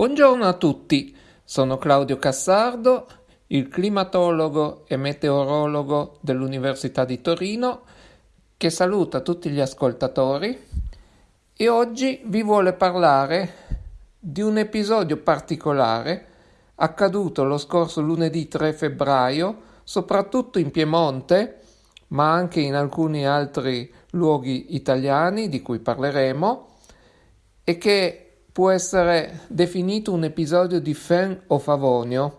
Buongiorno a tutti, sono Claudio Cassardo, il climatologo e meteorologo dell'Università di Torino, che saluta tutti gli ascoltatori. E oggi vi vuole parlare di un episodio particolare accaduto lo scorso lunedì 3 febbraio, soprattutto in Piemonte, ma anche in alcuni altri luoghi italiani di cui parleremo, e che può essere definito un episodio di Fen o Favonio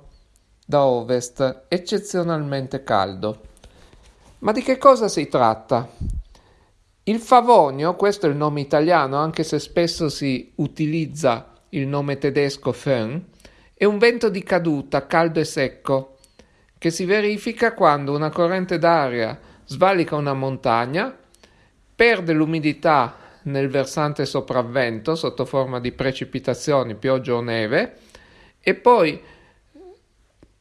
da ovest eccezionalmente caldo. Ma di che cosa si tratta? Il Favonio, questo è il nome italiano, anche se spesso si utilizza il nome tedesco Föhn, è un vento di caduta caldo e secco che si verifica quando una corrente d'aria svalica una montagna, perde l'umidità nel versante sopravvento sotto forma di precipitazioni, pioggia o neve e poi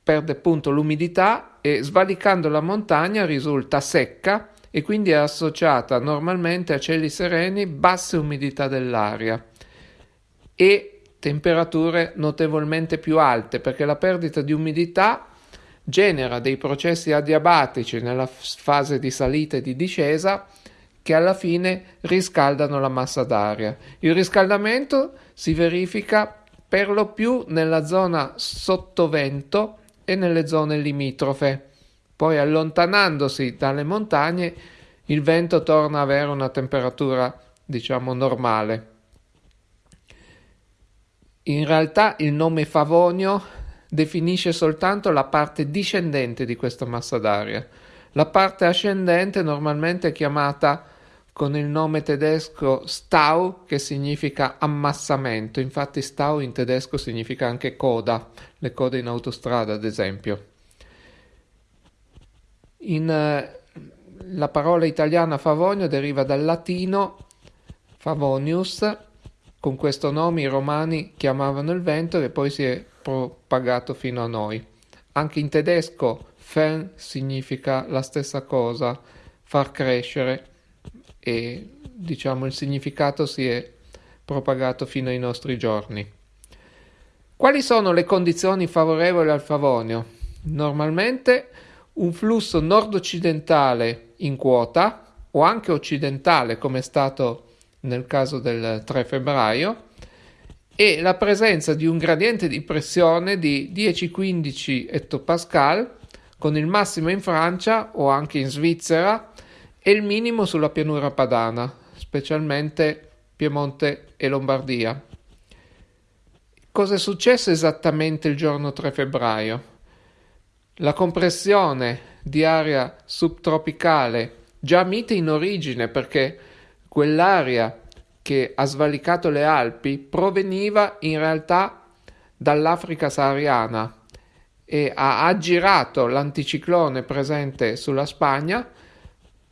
perde appunto l'umidità e svalicando la montagna risulta secca e quindi è associata normalmente a cieli sereni, basse umidità dell'aria e temperature notevolmente più alte perché la perdita di umidità genera dei processi adiabatici nella fase di salita e di discesa che alla fine riscaldano la massa d'aria. Il riscaldamento si verifica per lo più nella zona sottovento e nelle zone limitrofe. Poi allontanandosi dalle montagne il vento torna ad avere una temperatura diciamo normale. In realtà il nome Favonio definisce soltanto la parte discendente di questa massa d'aria. La parte ascendente normalmente è chiamata con il nome tedesco Stau che significa ammassamento, infatti Stau in tedesco significa anche coda, le code in autostrada ad esempio. In, eh, la parola italiana favonio deriva dal latino favonius, con questo nome i romani chiamavano il vento che poi si è propagato fino a noi. Anche in tedesco Fen significa la stessa cosa, far crescere e diciamo il significato si è propagato fino ai nostri giorni. Quali sono le condizioni favorevoli al Favonio? Normalmente un flusso nord-occidentale in quota o anche occidentale come è stato nel caso del 3 febbraio e la presenza di un gradiente di pressione di 10-15 ettopascal con il massimo in Francia o anche in Svizzera e il minimo sulla pianura padana, specialmente Piemonte e Lombardia. Cosa è successo esattamente il giorno 3 febbraio? La compressione di aria subtropicale, già mite in origine perché quell'aria che ha svalicato le Alpi proveniva in realtà dall'Africa sahariana e ha aggirato l'anticiclone presente sulla Spagna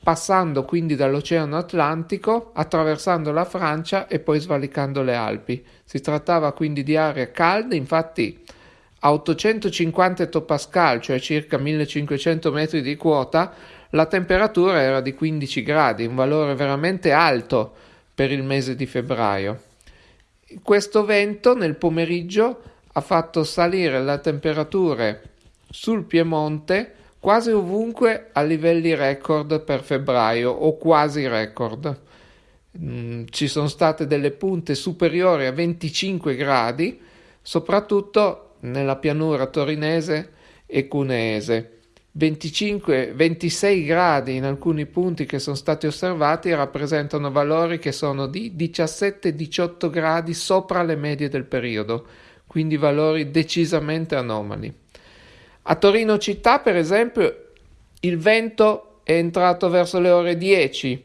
passando quindi dall'Oceano Atlantico, attraversando la Francia e poi svalicando le Alpi. Si trattava quindi di aree calde, infatti a 850 ettopascal, cioè circa 1500 metri di quota, la temperatura era di 15 gradi, un valore veramente alto per il mese di febbraio. Questo vento nel pomeriggio ha fatto salire le temperature sul Piemonte quasi ovunque a livelli record per febbraio o quasi record. Mm, ci sono state delle punte superiori a 25 gradi, soprattutto nella pianura torinese e cuneese. 25-26 gradi in alcuni punti che sono stati osservati rappresentano valori che sono di 17-18 gradi sopra le medie del periodo, quindi valori decisamente anomali. A Torino città, per esempio, il vento è entrato verso le ore 10,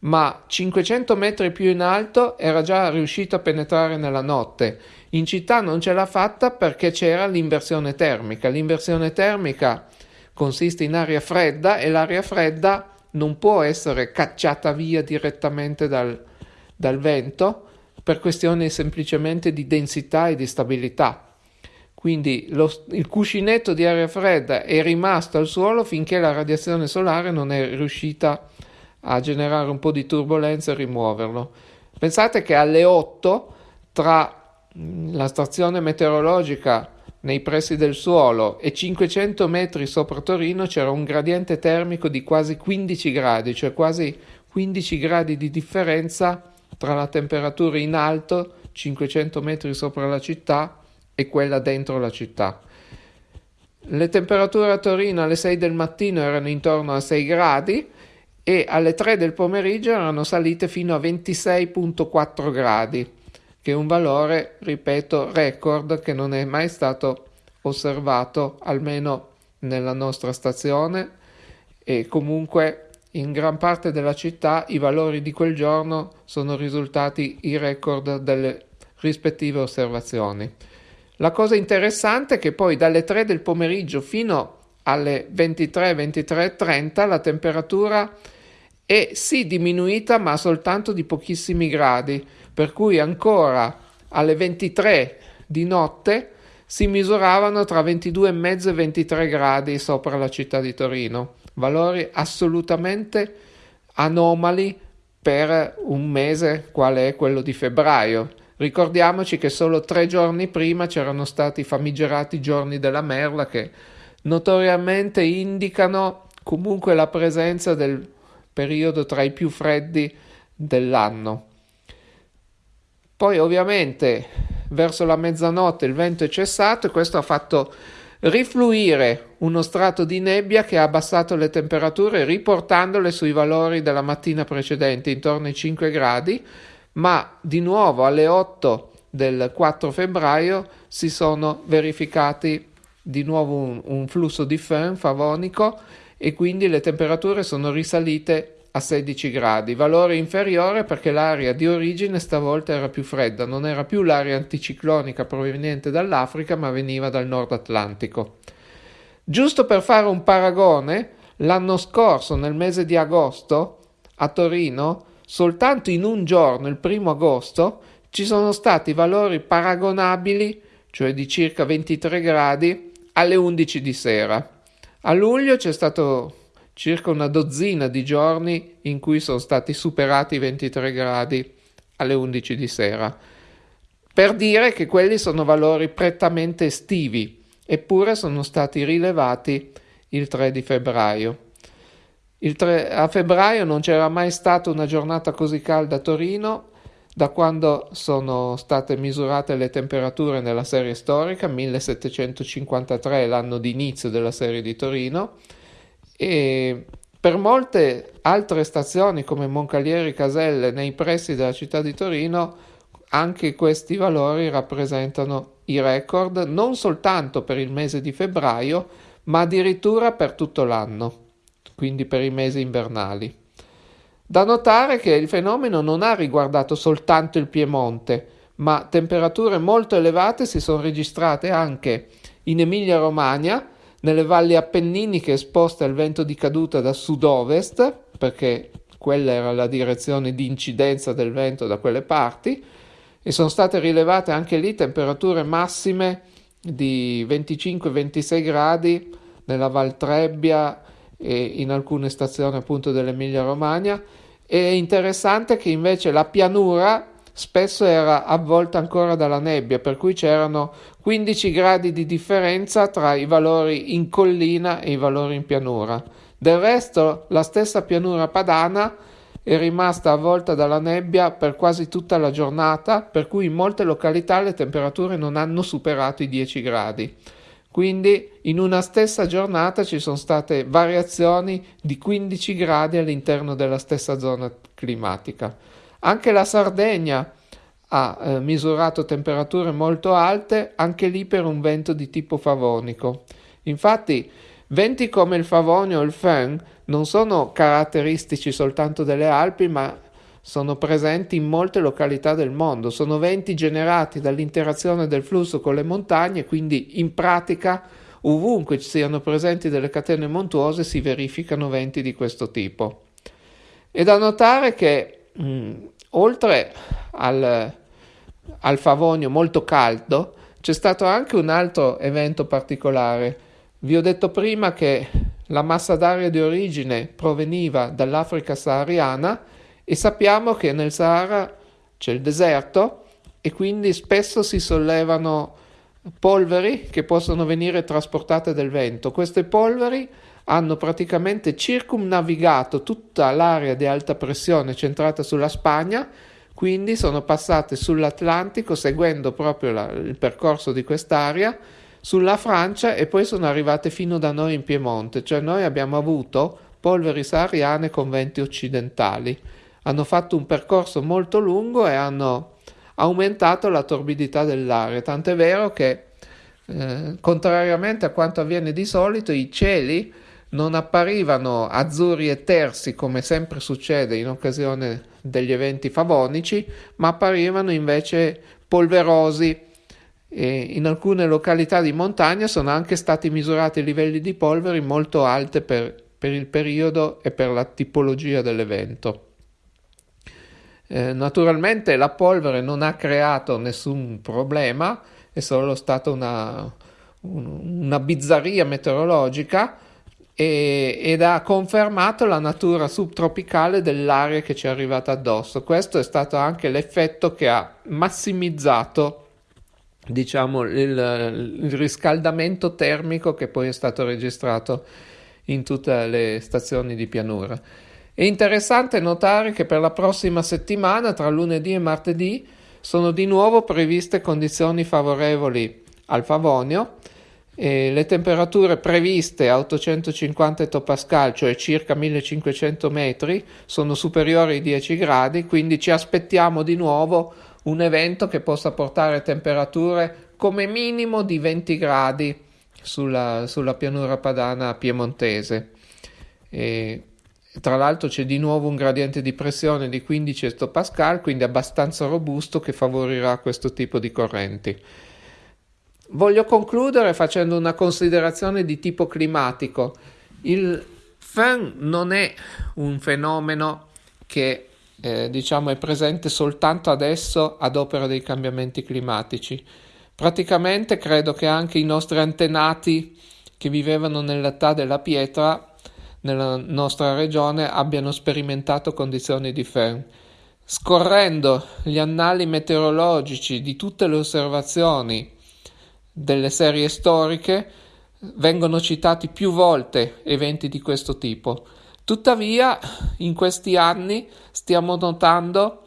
ma 500 metri più in alto era già riuscito a penetrare nella notte. In città non ce l'ha fatta perché c'era l'inversione termica. L'inversione termica consiste in aria fredda e l'aria fredda non può essere cacciata via direttamente dal, dal vento per questioni semplicemente di densità e di stabilità. Quindi lo, il cuscinetto di aria fredda è rimasto al suolo finché la radiazione solare non è riuscita a generare un po' di turbolenza e rimuoverlo. Pensate che alle 8 tra la stazione meteorologica nei pressi del suolo e 500 metri sopra Torino c'era un gradiente termico di quasi 15 gradi, cioè quasi 15 gradi di differenza tra la temperatura in alto, 500 metri sopra la città, e quella dentro la città. Le temperature a Torino alle 6 del mattino erano intorno a 6 gradi e alle 3 del pomeriggio erano salite fino a 26.4 gradi che è un valore, ripeto, record che non è mai stato osservato almeno nella nostra stazione e comunque in gran parte della città i valori di quel giorno sono risultati i record delle rispettive osservazioni. La cosa interessante è che poi dalle 3 del pomeriggio fino alle 23, 23.30 la temperatura è sì diminuita ma soltanto di pochissimi gradi, per cui ancora alle 23 di notte si misuravano tra 22,5 e 23 gradi sopra la città di Torino, valori assolutamente anomali per un mese quale è quello di febbraio. Ricordiamoci che solo tre giorni prima c'erano stati i famigerati giorni della merla che notoriamente indicano comunque la presenza del periodo tra i più freddi dell'anno. Poi ovviamente verso la mezzanotte il vento è cessato e questo ha fatto rifluire uno strato di nebbia che ha abbassato le temperature riportandole sui valori della mattina precedente intorno ai 5 gradi, ma di nuovo alle 8 del 4 febbraio si sono verificati di nuovo un, un flusso di föhn favonico e quindi le temperature sono risalite a 16 gradi, valore inferiore perché l'aria di origine stavolta era più fredda, non era più l'aria anticiclonica proveniente dall'Africa ma veniva dal nord Atlantico. Giusto per fare un paragone, l'anno scorso, nel mese di agosto, a Torino, soltanto in un giorno, il primo agosto, ci sono stati valori paragonabili, cioè di circa 23 gradi, alle 11 di sera. A luglio c'è stato circa una dozzina di giorni in cui sono stati superati i 23 gradi alle 11 di sera. Per dire che quelli sono valori prettamente estivi, eppure sono stati rilevati il 3 di febbraio. 3, a febbraio non c'era mai stata una giornata così calda a Torino da quando sono state misurate le temperature nella serie storica, 1753 l'anno di inizio della serie di Torino, e per molte altre stazioni come Moncalieri Caselle nei pressi della città di Torino anche questi valori rappresentano i record non soltanto per il mese di febbraio ma addirittura per tutto l'anno, quindi per i mesi invernali. Da notare che il fenomeno non ha riguardato soltanto il Piemonte, ma temperature molto elevate si sono registrate anche in Emilia-Romagna, nelle valli appenniniche esposte al vento di caduta da sud-ovest, perché quella era la direzione di incidenza del vento da quelle parti, e sono state rilevate anche lì temperature massime di 25-26 gradi nella Val Trebbia e in alcune stazioni appunto dell'Emilia Romagna. È interessante che invece la pianura spesso era avvolta ancora dalla nebbia, per cui c'erano 15 gradi di differenza tra i valori in collina e i valori in pianura. Del resto, la stessa pianura padana è rimasta avvolta dalla nebbia per quasi tutta la giornata, per cui in molte località le temperature non hanno superato i 10 gradi. Quindi in una stessa giornata ci sono state variazioni di 15 gradi all'interno della stessa zona climatica. Anche la Sardegna ha eh, misurato temperature molto alte, anche lì per un vento di tipo favonico. Infatti, venti come il favonio o il föhn non sono caratteristici soltanto delle Alpi, ma sono presenti in molte località del mondo. Sono venti generati dall'interazione del flusso con le montagne, quindi in pratica ovunque ci siano presenti delle catene montuose si verificano venti di questo tipo. È da notare che mh, mm, oltre al, al Favonio molto caldo, c'è stato anche un altro evento particolare. Vi ho detto prima che la massa d'aria di origine proveniva dall'Africa sahariana e sappiamo che nel Sahara c'è il deserto e quindi spesso si sollevano polveri che possono venire trasportate dal vento. Queste polveri hanno praticamente circumnavigato tutta l'area di alta pressione centrata sulla Spagna, quindi sono passate sull'Atlantico seguendo proprio la, il percorso di quest'area sulla Francia e poi sono arrivate fino da noi in Piemonte, cioè noi abbiamo avuto polveri sahariane con venti occidentali. Hanno fatto un percorso molto lungo e hanno aumentato la torbidità dell'aria, tant'è vero che eh, contrariamente a quanto avviene di solito i cieli non apparivano azzurri e tersi come sempre succede in occasione degli eventi favonici, ma apparivano invece polverosi e in alcune località di montagna sono anche stati misurati livelli di polveri molto alte per, per il periodo e per la tipologia dell'evento. Eh, naturalmente la polvere non ha creato nessun problema, è solo stata una, una bizzarria meteorologica e, ed ha confermato la natura subtropicale dell'aria che ci è arrivata addosso. Questo è stato anche l'effetto che ha massimizzato diciamo il, il riscaldamento termico che poi è stato registrato in tutte le stazioni di pianura. È interessante notare che per la prossima settimana, tra lunedì e martedì, sono di nuovo previste condizioni favorevoli al Favonio. Le temperature previste a 850 ettopascal, cioè circa 1500 metri, sono superiori ai 10 gradi, quindi ci aspettiamo di nuovo un evento che possa portare temperature come minimo di 20 gradi sulla, sulla pianura padana piemontese. E tra l'altro c'è di nuovo un gradiente di pressione di 15 ettopascal, quindi abbastanza robusto che favorirà questo tipo di correnti. Voglio concludere facendo una considerazione di tipo climatico. Il FEN non è un fenomeno che eh, diciamo è presente soltanto adesso ad opera dei cambiamenti climatici. Praticamente credo che anche i nostri antenati che vivevano nell'età della pietra nella nostra regione abbiano sperimentato condizioni di ferm. Scorrendo gli annali meteorologici di tutte le osservazioni delle serie storiche, vengono citati più volte eventi di questo tipo. Tuttavia, in questi anni stiamo notando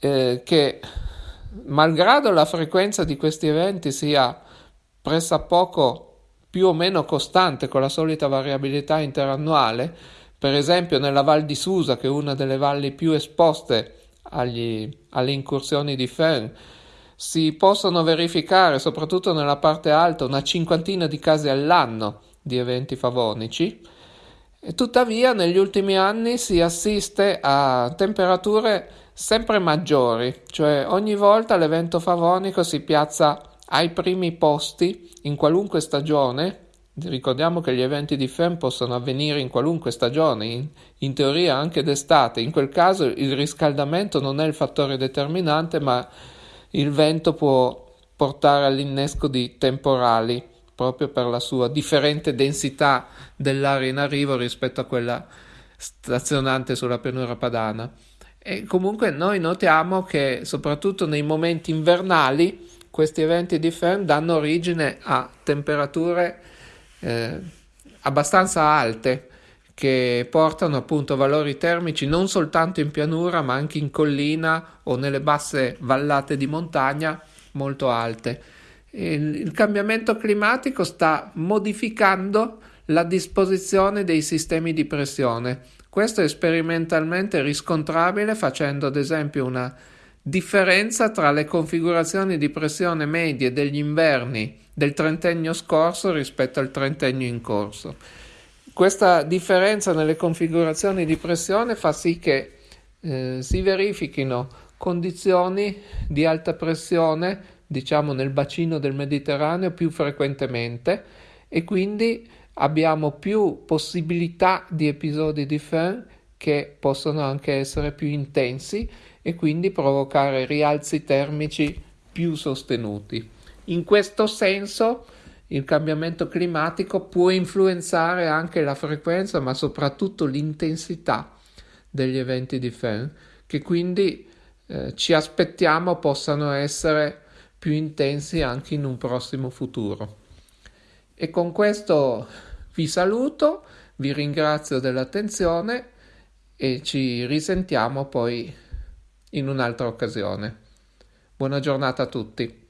eh, che, malgrado la frequenza di questi eventi sia pressappoco più o meno costante con la solita variabilità interannuale, per esempio nella Val di Susa, che è una delle valli più esposte agli, alle incursioni di Fern, si possono verificare, soprattutto nella parte alta, una cinquantina di casi all'anno di eventi favonici. E tuttavia, negli ultimi anni si assiste a temperature sempre maggiori, cioè ogni volta l'evento favonico si piazza ai primi posti in qualunque stagione. Ricordiamo che gli eventi di FEM possono avvenire in qualunque stagione, in, in teoria anche d'estate. In quel caso il riscaldamento non è il fattore determinante, ma il vento può portare all'innesco di temporali proprio per la sua differente densità dell'aria in arrivo rispetto a quella stazionante sulla pianura padana. E comunque noi notiamo che soprattutto nei momenti invernali questi eventi di Fern danno origine a temperature eh, abbastanza alte che portano appunto valori termici non soltanto in pianura ma anche in collina o nelle basse vallate di montagna molto alte. Il, il cambiamento climatico sta modificando la disposizione dei sistemi di pressione. Questo è sperimentalmente riscontrabile facendo ad esempio una Differenza tra le configurazioni di pressione medie degli inverni del trentennio scorso rispetto al trentennio in corso. Questa differenza nelle configurazioni di pressione fa sì che eh, si verifichino condizioni di alta pressione, diciamo nel bacino del Mediterraneo più frequentemente e quindi abbiamo più possibilità di episodi di FEN che possono anche essere più intensi e quindi provocare rialzi termici più sostenuti. In questo senso il cambiamento climatico può influenzare anche la frequenza ma soprattutto l'intensità degli eventi di Fern che quindi eh, ci aspettiamo possano essere più intensi anche in un prossimo futuro. E con questo vi saluto, vi ringrazio dell'attenzione e ci risentiamo poi in un'altra occasione. Buona giornata a tutti.